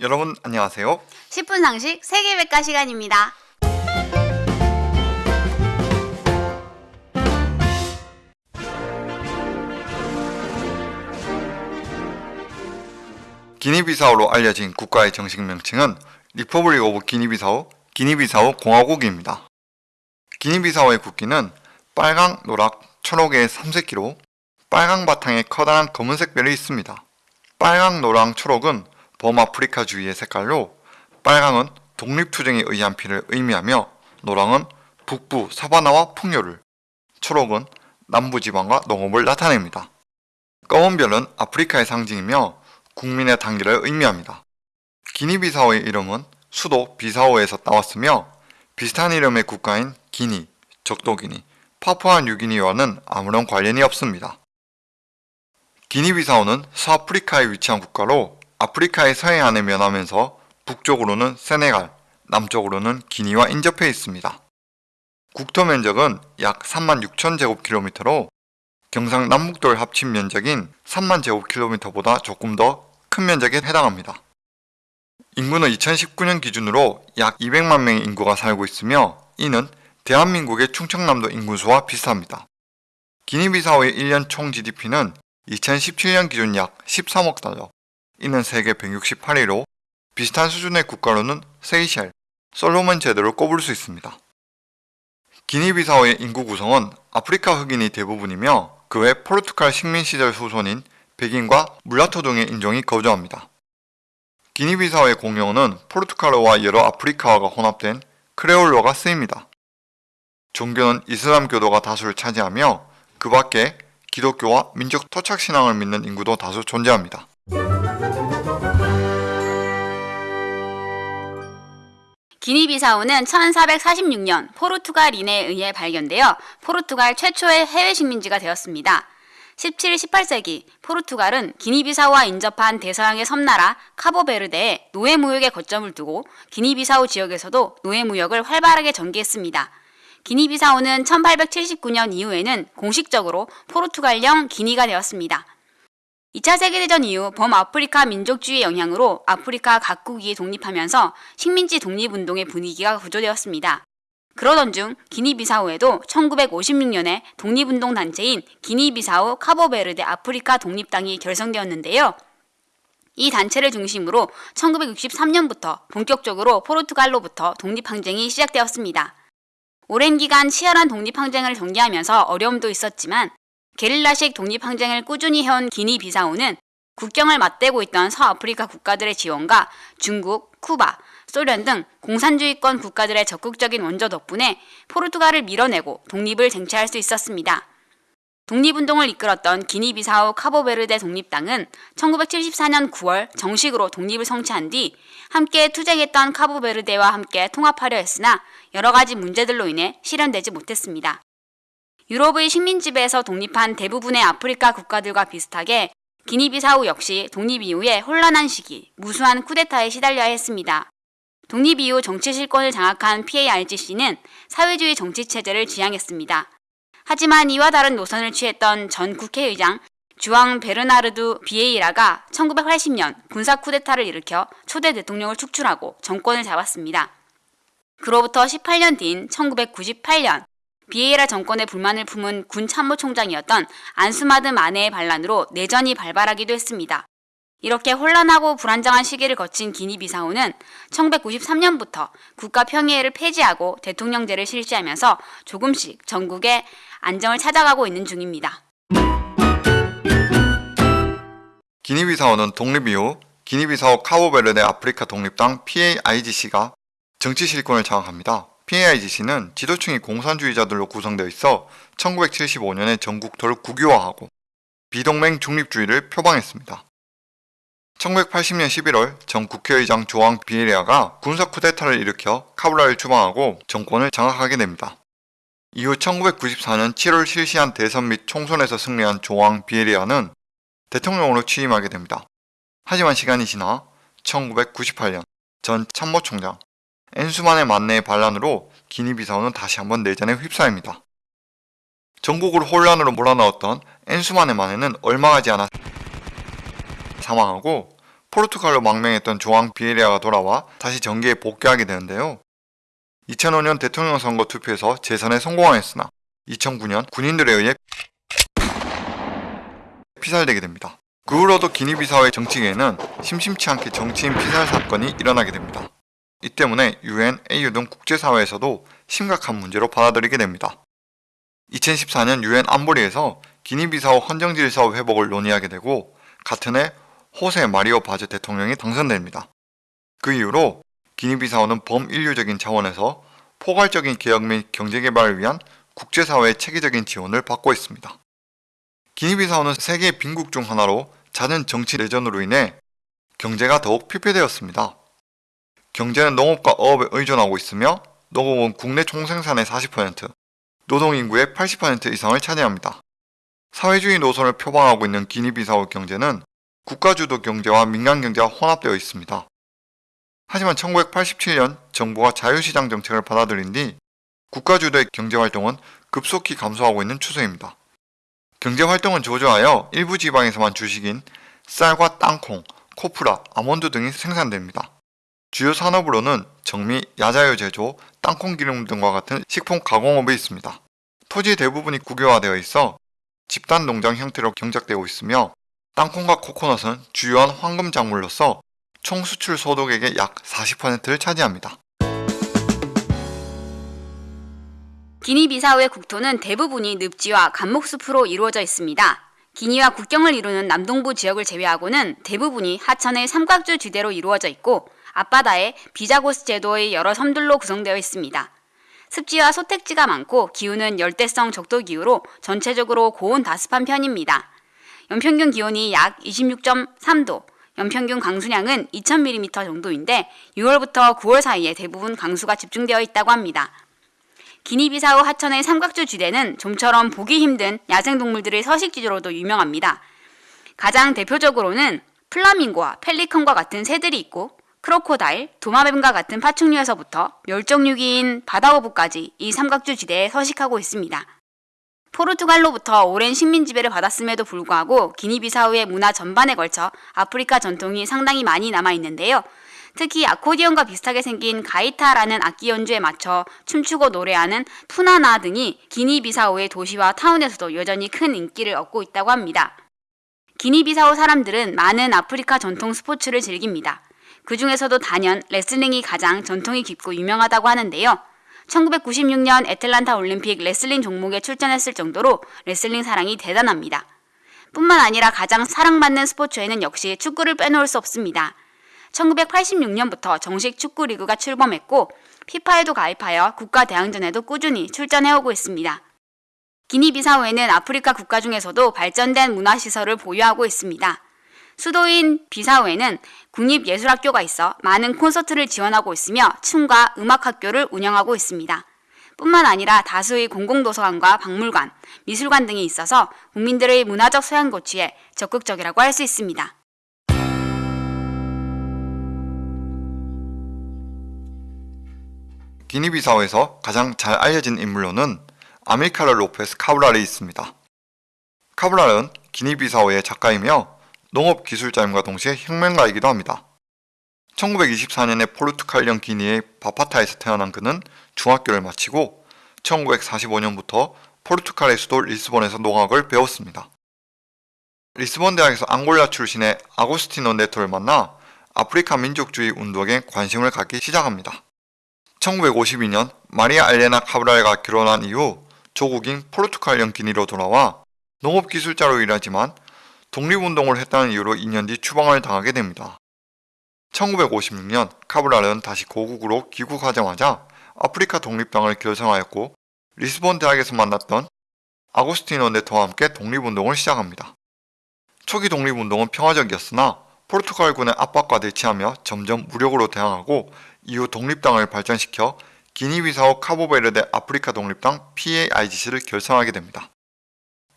여러분 안녕하세요. 10분 상식 세계백과 시간입니다. 기니비사우로 알려진 국가의 정식 명칭은 Republic of Guinea-Bissau, 기니비사우 공화국입니다. 기니비사우의 국기는 빨강, 노랑, 초록의 삼색기로 빨강 바탕에 커다란 검은색 별이 있습니다. 빨강, 노랑, 초록은 범아프리카주의의 색깔로 빨강은 독립투쟁에 의한 피를 의미하며 노랑은 북부 사바나와 풍요를, 초록은 남부지방과 농업을 나타냅니다. 검은 별은 아프리카의 상징이며 국민의 단계를 의미합니다. 기니비사오의 이름은 수도 비사오에서 따왔으며 비슷한 이름의 국가인 기니, 적도기니, 파푸아 뉴기니와는 아무런 관련이 없습니다. 기니비사오는 서아프리카에 위치한 국가로 아프리카의 서해안에 면하면서 북쪽으로는 세네갈, 남쪽으로는 기니와 인접해 있습니다. 국토 면적은 약 3만 6천 제곱킬로미터로 경상 남북도를 합친 면적인 3만 제곱킬로미터보다 조금 더 큰 면적에 해당합니다. 인구는 2019년 기준으로 약 200만 명의 인구가 살고 있으며 이는 대한민국의 충청남도 인구수와 비슷합니다. 기니비사오의 1년 총 GDP는 2017년 기준 약 13억 달러, 이는 세계 168위로 비슷한 수준의 국가로는 세이셸, 솔로몬 제도를 꼽을 수 있습니다. 기니비사오의 인구 구성은 아프리카 흑인이 대부분이며 그 외 포르투갈 식민 시절 후손인 백인과 물라토 등의 인종이 거주합니다. 기니비사오의 공용어는 포르투갈어와 여러 아프리카어가 혼합된 크레올로가 쓰입니다. 종교는 이슬람교도가 다수를 차지하며 그 밖에 기독교와 민족 토착신앙을 믿는 인구도 다수 존재합니다. 기니비사우는 1446년 포르투갈 인에 의해 발견되어 포르투갈 최초의 해외 식민지가 되었습니다. 17, 18세기 포르투갈은 기니비사우와 인접한 대서양의 섬나라 카보베르데에 노예무역에 거점을 두고 기니비사우 지역에서도 노예무역을 활발하게 전개했습니다. 기니비사우는 1879년 이후에는 공식적으로 포르투갈령 기니가 되었습니다. 2차 세계대전 이후 범아프리카 민족주의 영향으로 아프리카 각국이 독립하면서 식민지 독립운동의 분위기가 구조되었습니다. 그러던 중 기니비사우에도 1956년에 독립운동 단체인 기니비사우 카보베르데 아프리카 독립당이 결성되었는데요. 이 단체를 중심으로 1963년부터 본격적으로 포르투갈로부터 독립항쟁이 시작되었습니다. 오랜 기간 치열한 독립항쟁을 전개하면서 어려움도 있었지만 게릴라식 독립항쟁을 꾸준히 해온 기니 비사우는 국경을 맞대고 있던 서아프리카 국가들의 지원과 중국, 쿠바, 소련 등 공산주의권 국가들의 적극적인 원조 덕분에 포르투갈을 밀어내고 독립을 쟁취할 수 있었습니다. 독립운동을 이끌었던 기니비사우 카보베르데 독립당은 1974년 9월 정식으로 독립을 성취한 뒤 함께 투쟁했던 카보베르데와 함께 통합하려 했으나 여러 가지 문제들로 인해 실현되지 못했습니다. 유럽의 식민지배에서 독립한 대부분의 아프리카 국가들과 비슷하게 기니비사우 역시 독립 이후에 혼란한 시기, 무수한 쿠데타에 시달려야 했습니다. 독립 이후 정치 실권을 장악한 PARGC는 사회주의 정치 체제를 지향했습니다. 하지만 이와 다른 노선을 취했던 전 국회의장 주앙 베르나르두 비에이라가 1980년 군사 쿠데타를 일으켜 초대 대통령을 축출하고 정권을 잡았습니다. 그로부터 18년 뒤인 1998년 비에이라 정권의 불만을 품은 군 참모총장이었던 안수마드 마네의 반란으로 내전이 발발하기도 했습니다. 이렇게 혼란하고 불안정한 시기를 거친 기니비사우는 1993년부터 국가 평의회를 폐지하고 대통령제를 실시하면서 조금씩 전국에 안정을 찾아가고 있는 중입니다. 기니비사오는 독립 이후 기니비사오 카보베르데 아프리카 독립당 PAIGC가 정치 실권을 장악합니다. PAIGC는 지도층이 공산주의자들로 구성되어 있어 1975년에 전국토를 국유화하고 비동맹 중립주의를 표방했습니다. 1980년 11월 전 국회의장 조앙 비에리아가 군사 쿠데타를 일으켜 카블라를 추방하고 정권을 장악하게 됩니다. 이후 1994년 7월 실시한 대선 및 총선에서 승리한 조앙 비에리아는 대통령으로 취임하게 됩니다. 하지만 시간이 지나 1998년 전 참모총장 엔수만의 만내의 반란으로 기니비사우는 다시 한번 내전에 휩싸입니다. 전국을 혼란으로 몰아넣었던 엔수만의 만해는 얼마 가지 않아 사망하고 포르투갈로 망명했던 조앙 비에리아가 돌아와 다시 정계에 복귀하게 되는데요. 2005년 대통령 선거 투표에서 재선에 성공하였으나 2009년 군인들에 의해 피살되게 됩니다. 그 후로도 기니비사우의 정치계에는 심심치 않게 정치인 피살 사건이 일어나게 됩니다. 이 때문에 UN, AU 등 국제사회에서도 심각한 문제로 받아들이게 됩니다. 2014년 UN 안보리에서 기니비사우 헌정질서 회복을 논의하게 되고 같은 해 호세 마리오 바즈 대통령이 당선됩니다. 그 이후로 기니비사우는 범인류적인 차원에서 포괄적인 개혁 및 경제개발을 위한 국제사회의 체계적인 지원을 받고 있습니다. 기니비사우는 세계 빈국 중 하나로 잦은 정치 내전으로 인해 경제가 더욱 피폐되었습니다. 경제는 농업과 어업에 의존하고 있으며 농업은 국내 총생산의 40%, 노동인구의 80% 이상을 차지합니다. 사회주의 노선을 표방하고 있는 기니비사우 경제는 국가주도 경제와 민간 경제가 혼합되어 있습니다. 하지만 1987년 정부가 자유시장 정책을 받아들인 뒤 국가주도의 경제활동은 급속히 감소하고 있는 추세입니다. 경제활동은 저조하여 일부 지방에서만 주식인 쌀과 땅콩, 코프라, 아몬드 등이 생산됩니다. 주요 산업으로는 정미, 야자유 제조, 땅콩 기름 등과 같은 식품 가공업이 있습니다. 토지 대부분이 국유화되어 있어 집단 농장 형태로 경작되고 있으며 땅콩과 코코넛은 주요한 황금 작물로서 총 수출 소득액의 약 40%를 차지합니다. 기니비사우의 국토는 대부분이 늪지와 감목숲으로 이루어져 있습니다. 기니와 국경을 이루는 남동부 지역을 제외하고는 대부분이 하천의 삼각주 지대로 이루어져 있고 앞바다에 비자고스 제도의 여러 섬들로 구성되어 있습니다. 습지와 소택지가 많고 기후는 열대성 적도 기후로 전체적으로 고온 다습한 편입니다. 연평균 기온이 약 26.3도, 연평균 강수량은 2000mm 정도인데 6월부터 9월 사이에 대부분 강수가 집중되어 있다고 합니다. 기니비사우 하천의 삼각주 지대는 좀처럼 보기 힘든 야생동물들의 서식지로도 유명합니다. 가장 대표적으로는 플라밍고와 펠리컨과 같은 새들이 있고 크로코다일, 도마뱀과 같은 파충류에서부터 멸종위기인 바다어부까지 이 삼각주 지대에 서식하고 있습니다. 포르투갈로부터 오랜 식민 지배를 받았음에도 불구하고 기니비사우의 문화 전반에 걸쳐 아프리카 전통이 상당히 많이 남아 있는데요. 특히 아코디언과 비슷하게 생긴 가이타라는 악기 연주에 맞춰 춤추고 노래하는 푸나나 등이 기니비사우의 도시와 타운에서도 여전히 큰 인기를 얻고 있다고 합니다. 기니비사우 사람들은 많은 아프리카 전통 스포츠를 즐깁니다. 그 중에서도 단연 레슬링이 가장 전통이 깊고 유명하다고 하는데요. 1996년 애틀란타 올림픽 레슬링 종목에 출전했을 정도로 레슬링 사랑이 대단합니다. 뿐만 아니라 가장 사랑받는 스포츠에는 역시 축구를 빼놓을 수 없습니다. 1986년부터 정식 축구 리그가 출범했고 피파에도 가입하여 국가 대항전에도 꾸준히 출전해오고 있습니다. 기니비사우에는 아프리카 국가 중에서도 발전된 문화시설을 보유하고 있습니다. 수도인 비사우에는 국립예술학교가 있어 많은 콘서트를 지원하고 있으며 춤과 음악학교를 운영하고 있습니다. 뿐만 아니라 다수의 공공도서관과 박물관, 미술관 등이 있어서 국민들의 문화적 소양 고취에 적극적이라고 할 수 있습니다. 기니비사우에서 가장 잘 알려진 인물로는 아밀카르 로페스 카브랄이 있습니다. 카브랄은 기니비사우의 작가이며 농업기술자임과 동시에 혁명가이기도 합니다. 1924년에 포르투갈령 기니의 바파타에서 태어난 그는 중학교를 마치고 1945년부터 포르투갈의 수도 리스본에서 농학을 배웠습니다. 리스본 대학에서 앙골라 출신의 아고스티노 네토를 만나 아프리카 민족주의 운동에 관심을 갖기 시작합니다. 1952년 마리아 엘레나 카브랄과 결혼한 이후 조국인 포르투갈령 기니로 돌아와 농업기술자로 일하지만 독립운동을 했다는 이유로 2년 뒤 추방을 당하게 됩니다. 1956년 카브랄은 다시 고국으로 귀국하자마자 아프리카 독립당을 결성하였고 리스본 대학에서 만났던 아고스티노 네토와 함께 독립운동을 시작합니다. 초기 독립운동은 평화적이었으나 포르투갈군의 압박과 대치하며 점점 무력으로 대항하고 이후 독립당을 발전시켜 기니비사우 카보베르데 아프리카 독립당 PAIGC를 결성하게 됩니다.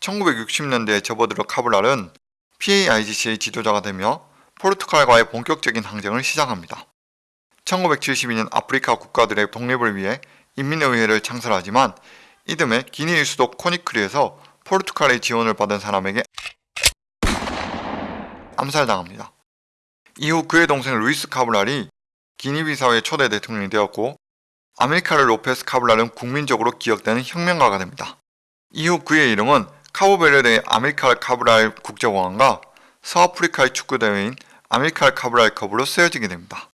1960년대에 접어들어 카브랄은 PAIGC의 지도자가 되며 포르투갈과의 본격적인 항쟁을 시작합니다. 1972년 아프리카 국가들의 독립을 위해 인민의회를 창설하지만 이듬해 기니의 수도 코나크리에서 포르투갈의 지원을 받은 사람에게 암살당합니다. 이후 그의 동생 루이스 카브랄이 기니비사우의 초대 대통령이 되었고 아밀카르 로페스 카브랄은 국민적으로 기억되는 혁명가가 됩니다. 이후 그의 이름은 카보베르데의 아밀카르 카브랄 국제공항과 서아프리카의 축구대회인 아밀카르 카브랄 컵으로 쓰여지게 됩니다.